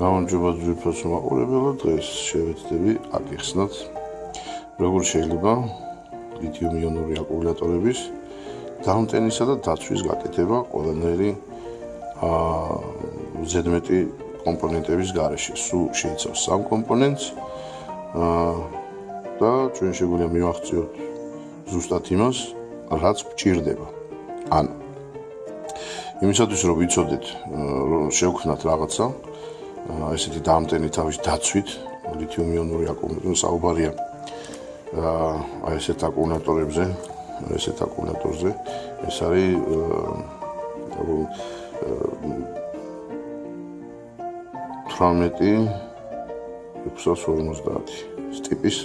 გამარჯობა ძვირფას მაყურებელო დღეს შევეცდები აკიხსნათ როგორ შეიძლება ლითიუმ-იონური აკუმულატორების დამტენისა და დაცვის გაკეთება ყველანაირი აა ზედმეტი კომპონენტების garaში სულ შეიცავს სამ კომპონენტს აა და ჩვენ შეგვიძლია მივახციოთ ზუსტად იმას რაც გვჭირდება. ანუ იმისათვის რომ ვიცოდეთ რომ შევქმნათ რაღაცა ესეთი დამტენი თავის დაცვით ლითიუმ-იონური აკუმულატორი საუბარია. აი ესეთ აკუმულატორებზე ესეთ აკუმულატორზე ეს არის ანუ 18 ტიპის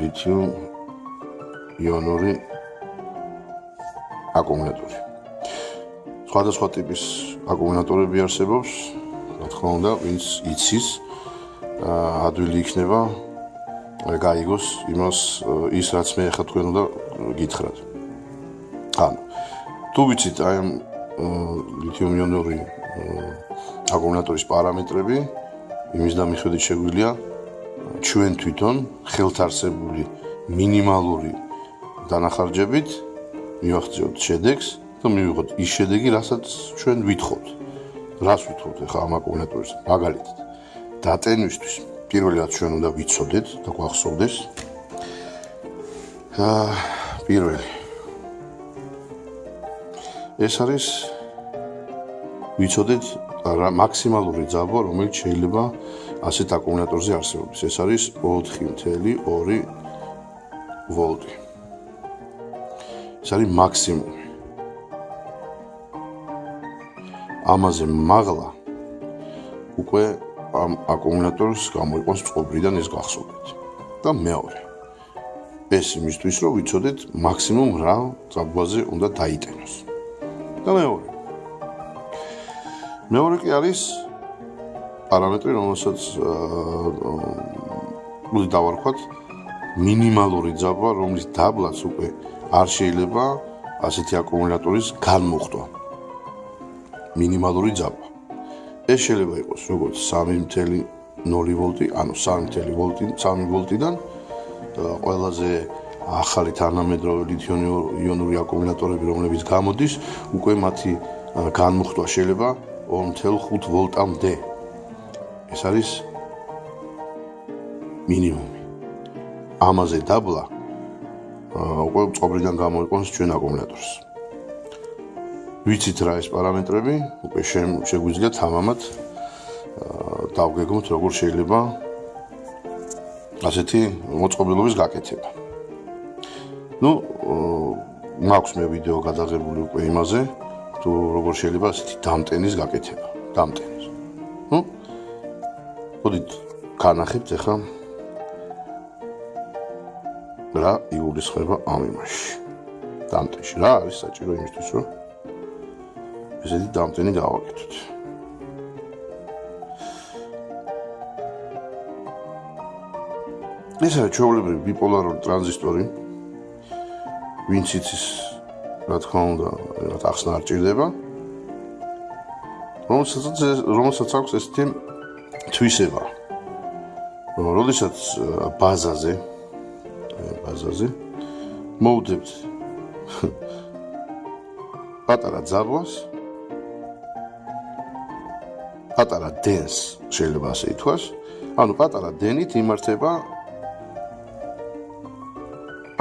ლითიუმ-იონური აკუმულატორი. სხვადასხვა ტიპის აკუმულატორები არსებობს, რა თქმა უნდა, ვინც იცის, ადვილი იქნება გაიგოს იმას ის რაც მე ახლა თქვენ უნდა გითხრათ. ანუ თუ ვიცით აი ამ ლითიუმ-იონური აკუმულატორის პარამეტრები, იმის და მიხედვით შეგვიძლია ჩვენ თვითონ ხელთარსებული მინიმალური დანახარჯებით მივახციოთ შედეგს და მივიღოთ ის შედეგი, რასაც ჩვენ ვითხოვთ. რას ვითხოვთ ახლა ამ აკუმულატორის მაგალითად? დატენვისთვის პირველი რაც ჩვენ უნდა ვიცოდეთ და გვახსოვდეს. აა პირველი ეს არის ვიცოდეთ მაქსიმალური ძაბვა, რომელიც შეიძლება ასეთ აკუმულატორზე არსებობს. ეს არის 4.2 ვოლტი. ეს არის მაქსიმუმი. ამაზე მაღლა უკვე ამ აკუმულატორს გამოიყენს წყობრიდან ეს გახსოვდეთ. და მეორე. ეს იმისთვის რომ ვიცოდეთ მაქსიმუმ რა ძაბვაზე უნდა დაიტენოს. და მეორე. მეორე კი არის პარამეტრი, რომელსაც აა დავარქვათ მინიმალური ძაბვა, რომლის დაბლაც უკვე არ შეიძლება ასეთი აკუმულატორის განმუხტვა. მინიმალური ძაბვა. ეს შეიძლება იყოს როგორც 3.0 ვოლტი, ანუ 3.0 ვოლტი, 3 ვოლტიდან ყველაზე ახალი თანამედროვე ლითიუმ-იონური აკუმულატორები, რომლებიც გამოდის, უკვე მათი განმუხტვა შეიძლება 2.5 ვოლტამდე. ეს არის მინიმუმი. ამაზე დაბლა უკვე წყობრიდან გამოიყენს ჩვენ აკუმულატორს. ვიცით რა ეს პარამეტრები, უკვე შეგვიძლია თამამად დავგეგმოთ როგორ შეიძლება ასეთი მოწყობილობის გაკეთება. ну, მაქვს მე ვიდეო გადაღებული უკვე იმაზე, თუ როგორ შეიძლება ასეთი დამტენის გაკეთება, დამტენის. ну, მოდით განახებთ ახლა რა იგულისხმება ამ იმაში. დამტენში რა არის საჭირო იმისთვის, რომ ესეთი დამტენი გავაკეთოთ. ეს არის ჩვეულებრივი ბიპოლარული ტრანზისტორი. ვინც იცის, რა თქმა უნდა, რა ახსნა არ ჭირდება. რომელსაც რომელსაც აქვს ესეთი თვისება. როდესაც ბაზაზე ბაზაზე მოვდებთ პატარა ძაბვას პატარა დენს შეიძლება ასე ითქვას. ანუ პატარა დენით იმართება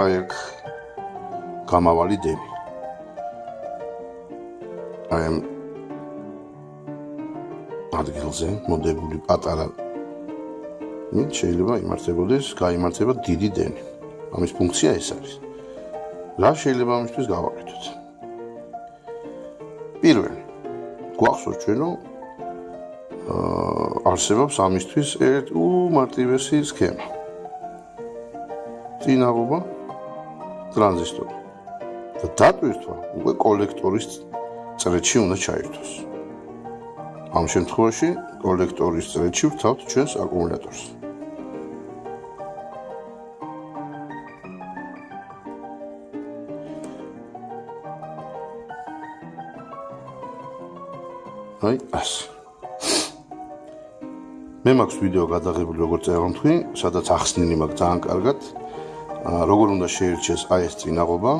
აი აქ გამავალი დენი. აი ამ ადგილზე მოდებული პატარა ნით შეიძლება იმართებოდეს, გაიმართება დიდი დენი. ამის ფუნქცია ეს არის. რა შეიძლება ამისთვის გავაკეთოთ? პირველი გვახსოვს ჩვენ რომ არსებობს ამისთვის ერთ უმარტივესი სქემა. წინაღობა ტრანზისტორი. და დატვირთვა უკვე კოლექტორის წრეში უნდა ჩაერთოს. ამ შემთხვევაში კოლექტორის წრეში ვთავთ ჩვენს აკუმულატორს. აი, ასე. მე მაქვს ვიდეო გადაღებული როგორც წეღონთვი, სადაც ახსნილი მაქვს ძალიან კარგად. აა როგორ უნდა შეერჩეს აი ეს წინაღობა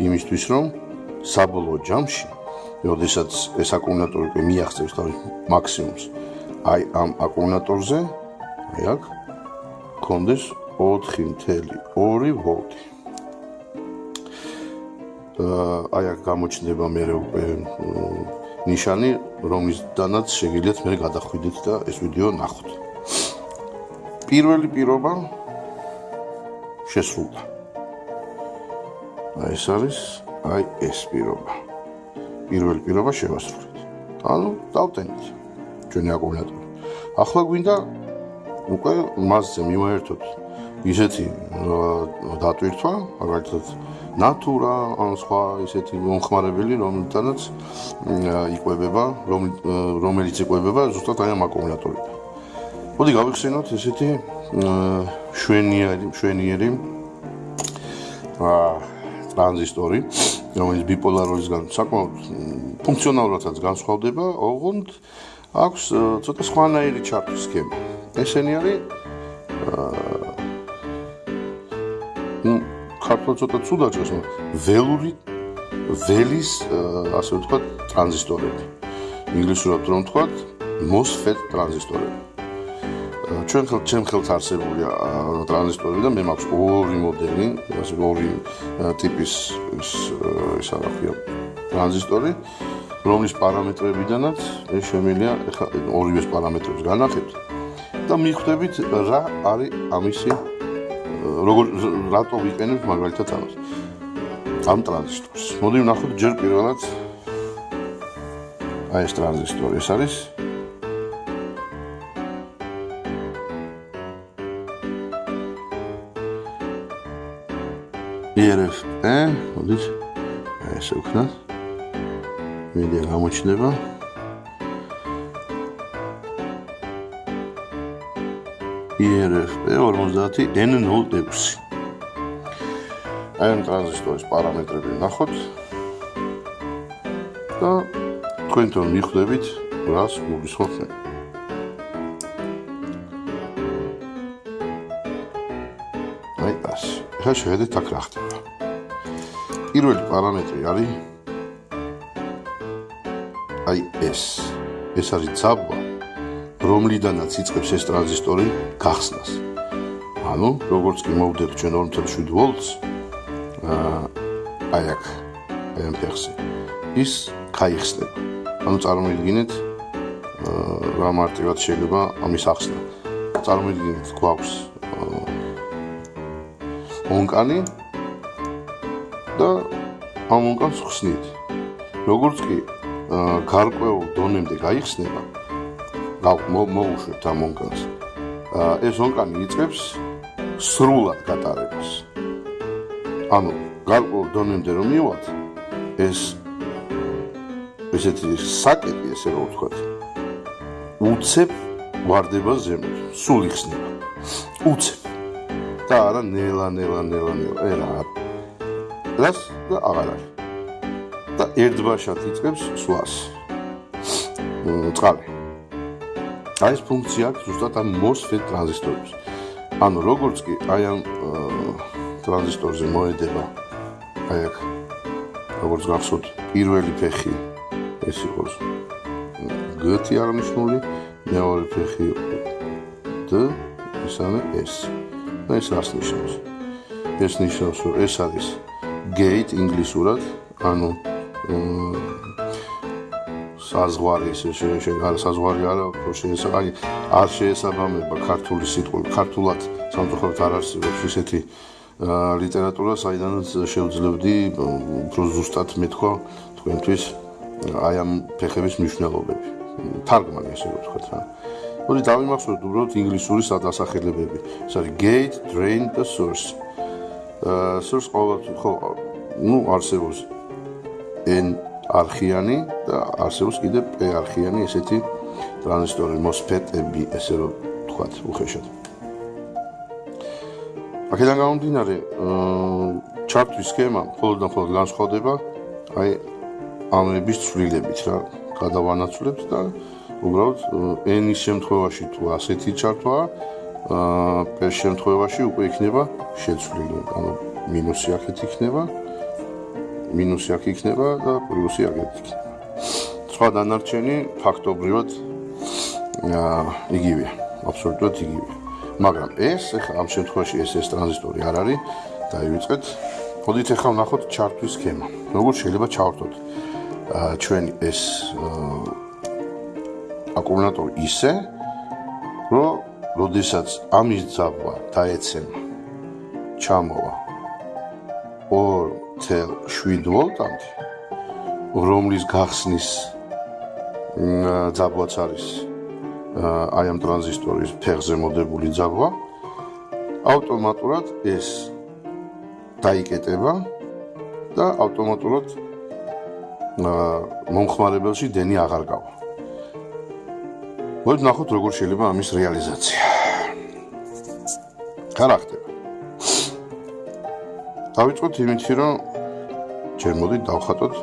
იმისთვის რომ საბოლოო ჯამში, როდესაც ეს აკუმულატორი კი მიაღწევს თავის მაქსიმუმს, აი ამ აკუმულატორზე, აი აქ კონდეს 4.2 ვოლტი. აა აი აქ გამოჩნდება მე უკვე ნიშანი, რომლისთანაც შეგიძლიათ მე გადახვიდეთ და ეს ვიდეო ნახოთ. პირველი პირობა შესრულდა. აი ეს არის, აი ეს პირობა. პირველი პირობა შევასრულეთ. ანუ დავტენით ჩვენი აკუმულატორი. ახლა გვინდა უკვე მასზე მივაერთოთ ისეთი დატვირთვა, მაგალითად ნატურა ან სხვა ისეთი მომხმარებელი, რომელთანაც იყვებება, რომელიც იყვებება ზუსტად აი ამ აკუმულატორიდან. მოდი გავიხსენოთ ესეთი შვენიერი, შვენიერი აა ტრანზისტორი, რომელიც ბიპოლარულისგან საკმაოდ ფუნქციონალურადაც განსხვავდება, ოღონდ აქვს ცოტა სხვანაირი ჩარტის სქემა. ესენი არის აა ქართულ ცოტა ცუდად ჭრეს, ველური ველის ასე ვთქვათ ტრანზისტორები. ინგლისურად რომ ვთქვათ MOSFET ტრანზისტორები. ჩვენ ხელ ჩემ ხელს არსებული ტრანზისტორები და მე მაქვს ორი მოდელი, ასე ორი ტიპის ის ის არაფია ტრანზისტორი, რომლის პარამეტრებიდანაც ეს შემიძლია ეხლა ორივეს პარამეტრებს განახებთ და მიხვდებით რა არის ამისი როგორ რატო ვიყენებ მაგალითად ამას. ამ ტრანზისტორს. მოდი ვნახოთ ჯერ პირველად. აი ეს ტრანზისტორი ეს არის? ERF-ე მოდით აი ესე ვქნათ მედია გამოჩნდება IRFP 50N06. აი ამ ტრანზისტორის პარამეტრები ნახოთ. და თქვენ თვითონ მიხვდებით, რას გულისხმობთ აი ეს. ახლა შეხედეთ აქ რა ხდება. პირველი პარამეტრი არის აი ეს. ეს არის ძაბვა რომლიდანაც იწყებს ეს ტრანზისტორი გახსნას. ანუ, როგორც კი მოვდეთ ჩვენ 2.7 ვოლტს, აი აქ ამ ფეხზე ის გაიხსნება. ანუ წარმოიდგინეთ რა მარტივად შეიძლება ამის ახსნა. წარმოიდგინეთ გვაქვს ონკანი და ამ ონკანს ხსნით. როგორც კი გარკვეულ დონემდე გაიხსნება, მოუშვებთ ამ ონკანს. ეს ონკანი იწყებს სრულად გატარებას. ანუ გარკვეულ დონემდე რომ მივალთ, ეს ესეთი საკეტი, ესე რომ ვთქვათ, უცებ ვარდება ზემოთ, სულ იხსნება. უცებ. და არა ნელა ნელა ნელა ნელა, ერა. რას და აღარ არის. და ერთბაშად იწყებს სვლას. წყალი. აი ეს ფუნქცია აქვს ზუსტად ამ MOSFET ტრანზისტორებს. ანუ როგორც კი აი ამ ტრანზისტორზე მოედება აი აქ როგორც გახსოვთ პირველი ფეხი ეს იყოს G-ი აღნიშნული, მეორე ფეხი D, ისაა ეს. და ეს რას ნიშნავს? ეს ნიშნავს, რომ ეს არის gate ინგლისურად, ანუ საზღვარი ესე შეიძლება საზღვარი არა უფრო შეიძლება აი არ შეესაბამება ქართული სიტყვები ქართულად სამწუხაროდ არ არსებობს ისეთი ლიტერატურა საიდანაც შევძლებდი უფრო ზუსტად მეთქვა თქვენთვის აი ამ ფეხების მნიშვნელობები. თარგმანი ესე ვთქვათ რა. მოდი დავიმახსოვროთ უბრალოდ ინგლისური სადასახელებები. ეს არის gate drain the source. source ყოველთვის ხო ну არსებობს n არხიანი და არსებობს კიდე p არხიანი ესეთი ტრანზისტორი MOSFET-ები, ესე რომ თქვათ, უხეშად. აქედან გამომდინარე, ჩარტვის სქემა მხოლოდ მხოლოდ განსხვავდება აი ამების ცვლილებით რა გადავანაცვლებთ და უბრალოდ n-ის შემთხვევაში თუ ასეთი ჩართვაა აა პერ შემთხვევაში უკვე იქნება შეცვლილი ანუ მინუსი აქეთ იქნება მინუსი აქ იქნება და პლუსი აქეთ იქნება. სხვა დანარჩენი ფაქტობრივად იგივეა. აბსოლუტურად იგივეა. მაგრამ ეს ახლა ამ შემთხვევაში ეს ეს ტრანზისტორი არ არის დაივიწყეთ. მოდით ახლა ვნახოთ ჩარტვის სქემა. როგორ შეიძლება ჩავართოთ აა ჩვენი ეს აკუმულატორი ისე რომ როდესაც ამის ძაბვა დაეცემა ჩამოვა 2.7 ვოლტამდე რომლის გახსნის ძაბვაც არის აი ამ ტრანზისტორის ფეხზე მოდებული ძაბვა ავტომატურად ეს დაიკეტება და ავტომატურად მომხმარებელში დენი აღარ გავა. მოდით ნახოთ როგორ შეიძლება ამის რეალიზაცია. ხარახდება. დავიწყოთ იმითი რომ ჯერ მოდით დავხატოთ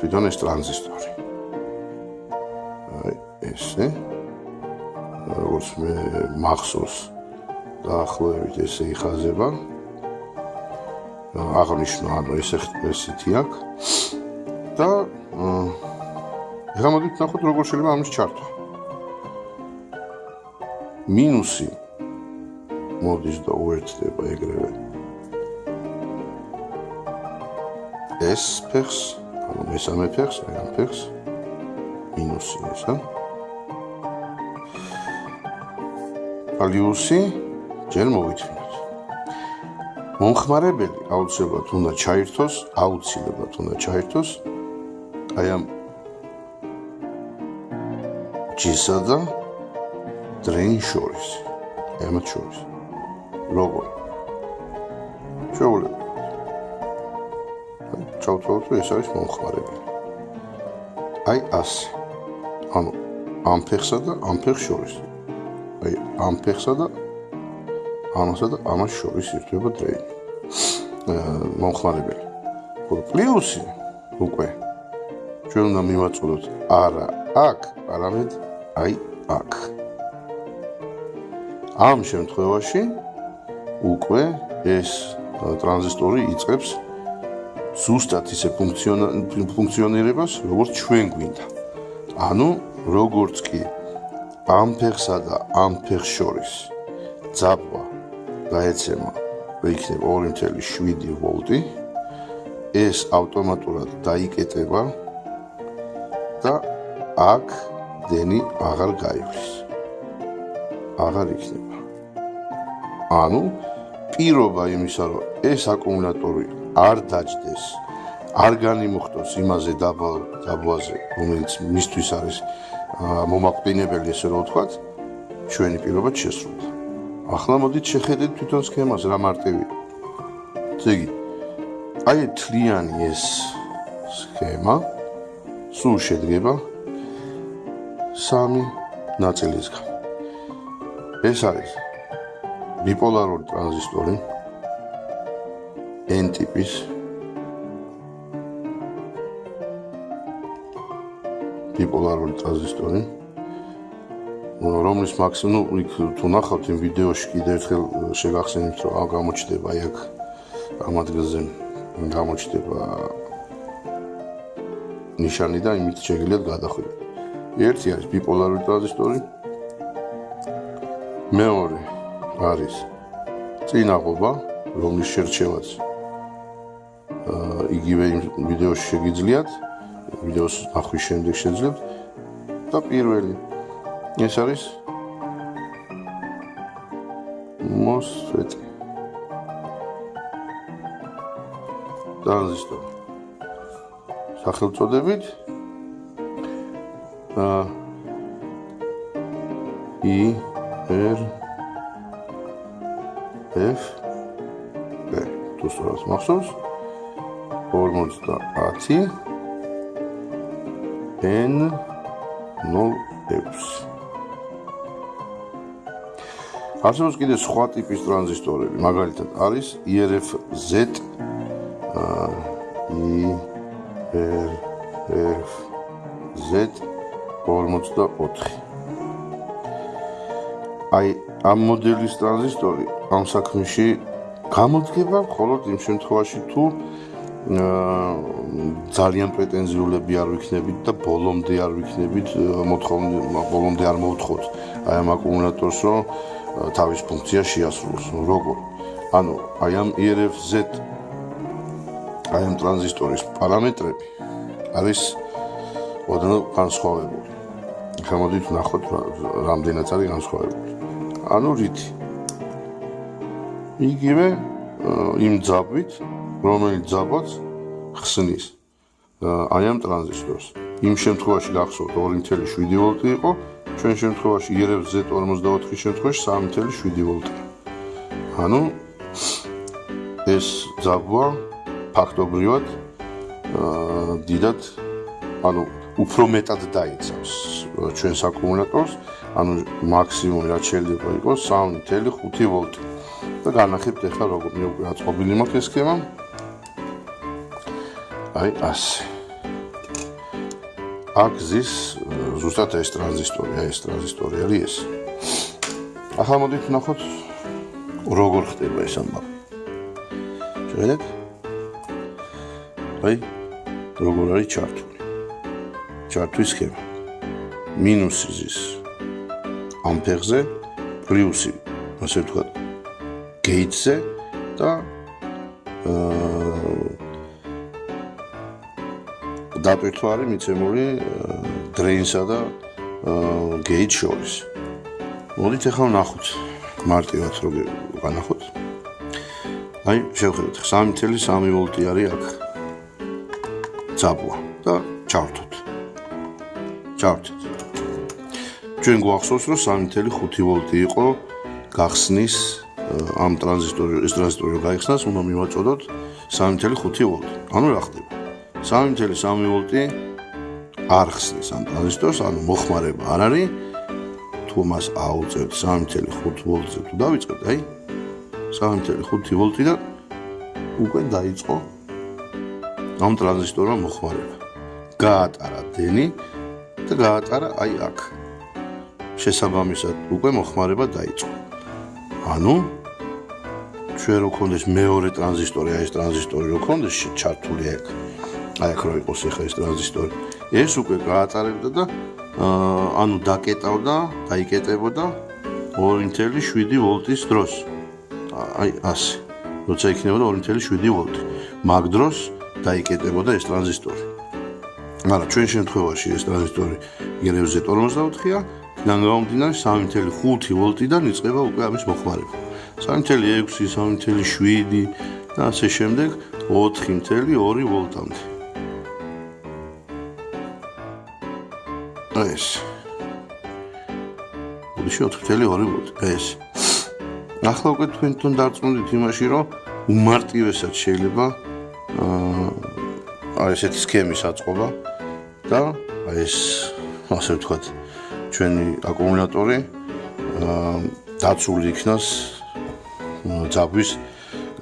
თვითონ ეს ტრანზისტორი. აი ესე. როგორც მე მახსოვს დაახლოებით ესე იხაზება. აღნიშნო ანუ ესე ესეთი აქვს. და ეხლა მოდით ნახოთ როგორ შეიძლება ამის ჩართვა. მინუსი მოდის და უერთდება ეგრევე. ეს ფეხს, ანუ მესამე ფეხს, აი ამ ფეხს მინუსი ესა. პლიუსი ჯერ მოვითმინოთ. მომხმარებელი აუცილებლად უნდა ჩაირთოს, აუცილებლად უნდა ჩაირთოს აი ამ ჯისა და დრეინ შორის ემოთ შორის როგორ შეუძლებ ჩავთვალოთ რომ ეს არის მომხმარებელი აი ასე. ანუ ამ ფეხსა და ამ ფეხს შორის. აი ამ ფეხსა და ამასა და ამას შორის ირთვება დრეინი მომხმარებელი ხო პლუსი უკვე. ჩვენ უნდა მივაწოდოთ არა აქ, არამედ აი აქ. ამ შემთხვევაში უკვე ეს ტრანზისტორი იწყებს ზუსტად ისე ფუნქციონირებას, როგორც ჩვენ გვინდა. ანუ როგორც კი ამ ფეხსა და ამ ფეხს შორის ძაბვა გაეცემა იქნება 2.7 ვოლტი ეს ავტომატურად დაიკეტება და აქ დენი აღარ გაივლის. აღარ იქნება. ანუ პირობა იმისა, რომ ეს აკუმულატორი არ დაждდეს, არ განიმუხტოს იმაზე დაბლაზე, რომელიც მისთვის არის მომაყდინებელი, ესე რომ ვთქვათ, ჩვენი პირობა შესრულდა. ახლა მოდით შეხედეთ თვითონ სქემას რა მარტივია. ზეგი. აი თლიანი ეს სქემა სულ შედგება სამი ნაწილისგან. ეს არის ბიპოლარული ტრანზისტორი N ტიპის ბიპოლარული ტრანზისტორი რომლის მაქსიმუმ იქ თუ ნახავთ იმ ვიდეოში კიდევ ერთხელ შეგახსენებთ რომ ამ გამოჩდება აი აქ ამ ადგილზე გამოჩდება ნიშანი და იმით შეგიძლიათ გადახვიდეთ. ერთი არის ბიპოლარული ტრანზისტორი. მეორე არის წინაღობა, რომლის შერჩევაც აა იგივე იმ ვიდეოში შეგიძლიათ, ვიდეოს ნახვის შემდეგ შეძლებთ. და პირველი ეს არის MOSFET ტრანზისტორი. სახელწოდებით ა ი რ ფ ბ. თუ სწორად მახსოვს 50 n 06 არსებობს კიდე სხვა ტიპის ტრანზისტორები, მაგალითად არის IRFZ IRFZ 44 აი ამ მოდელის ტრანზისტორი ამ საქმეში გამოდგება მხოლოდ იმ შემთხვევაში თუ ძალიან პრეტენზიულები არ ვიქნებით და ბოლომდე არ ვიქნებით მოთხოვნა ბოლომდე არ მოვთხოვთ აი ამ აკუმულატორს რომ თავის ფუნქცია შეასრულოს. როგორ? ანუ აი ამ ERFZ აი ამ ტრანზისტორის პარამეტრები არის ოდნავ განსხვავებული. გამოდით ნახოთ რამდენად არის განსხვავებული. ანუ რითი? იგივე იმ ძაბვით რომელიც ძაბაც ხსნის აი ამ ტრანზისტორს იმ შემთხვევაში გახსოვთ 2.7 ვოლტი იყო ჩვენ შემთხვევაში ERF-Z44-ის შემთხვევაში 3.7 ვოლტი. ანუ ეს ძაბვა ფაქტობრივად აა დიდად ანუ უფრო მეტად დაიცავს ჩვენს აკუმულატორს ანუ მაქსიმუმი რაც შეიძლება იყოს 3.5 ვოლტი. და განახებთ ახლა როგორ მე უკვე აწყობილი მაქვს ეს სქემა აი ასე აკზის ზუსტად ეს ტრანზისტორი აი ეს ტრანზისტორი არის ეს. ახლა მოდით ნახოთ როგორ ხდება ეს ამბავი შევედეთ. აი როგორ არის ჩართული. ჩართვის სქემა. მინუსი ზის. ამპერზე პლუსი ასე ვთქვათ გეიტზე და დაპირთვა არის მიცემული დრეინსა და გეიტ შორის. მოდით ახლა ვნახოთ მარტივად როგორ განახოთ. აი, შევხედოთ 3.3 ვოლტი არის აქ. ძაბვა და ჩავთოთ. ჩავთოთ. ჩვენ გვახსოვს რომ 3.5 ვოლტი იყო გახსნის ამ ტრანზისტორი ეს ტრანზისტორი გაიხსნას, უნდა მივაწოდოთ 3.5 ვოლტი. ანუ რა ხდება? 3.3 ვოლტი არ ხსნის ამ ტრანზისტორს, ანუ მოხმარება არ არის. თუ მას აუწევთ 3.5 ვოლტზე თუ დავიწყეთ, აი 3.5 ვოლტი და უკვე დაიწყო ამ ტრანზისტორმა მოხმარება. გაატარა დენი და გაატარა აი აქ. შესაბამისად უკვე მოხმარება დაიწყო. ანუ ჩვენ რო ქონდეს მეორე ტრანზისტორი, აი ეს ტრანზისტორი რო ქონდეს ჩართული აქ. აი რო იყოს ახლა ეს ტრანზისტორი. ეს უკვე გაატარებდა და აა ანუ დაკეტავდა, დაიკეტებოდა 2.7 ვოლტის დროს. აი ასე. როცა იქნებოდა 2.7 ვოლტი. მაგ დროს დაიკეტებოდა ეს ტრანზისტორი. მაგრამ ჩვენ შემთხვევაში ეს ტრანზისტორი გერევზე 44-ია, დან გამომდინარე 3.5 ვოლტიდან იწყება უკვე ამის მოხმარება. 3.6, 3.7 და ასე შემდეგ 4.2 ვოლტამდე. ეს. უშ 4.2 ვოლტი. ეს. ახლა უკვე თქვენ თვითონ დარწმუნდით იმაში, რომ უმარტივესად შეიძლება აა ესეთი სქემის აწყობა და ეს ასე ვთქვათ ჩვენი აკუმულატორი დაცული იქნას ძაბვის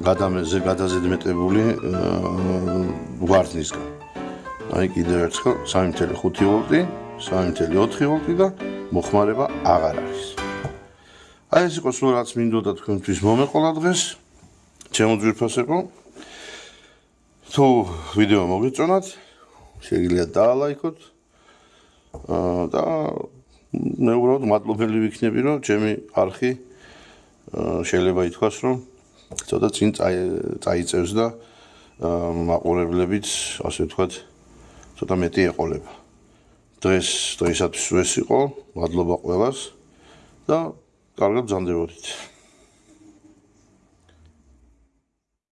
გადამეზე გადაზედმეტებული ვარდნისგან. აი კიდევ ერთხელ 3.5 ვოლტი, 3.4 ვოლტი და მოხმარება აღარ არის. აი ეს იყო სულ რაც მინდოდა თქვენთვის მომეყოლა დღეს. ჩემო ძვირფასებო. თუ ვიდეო მოგეწონათ, შეგიძლიათ დაალაიქოთ. აა და მე უბრალოდ მადლობელი ვიქნები, რომ ჩემი არხი შეიძლება ითქვას, რომ ცოტა წინ წაიწევს და მაყურებლებით, ასე ვთქვათ, ცოტა მეტი ეყოლება. დღეს დღეისათვის ეს იყო, მადლობა ყველას და კარგად ბრძანდებოდით.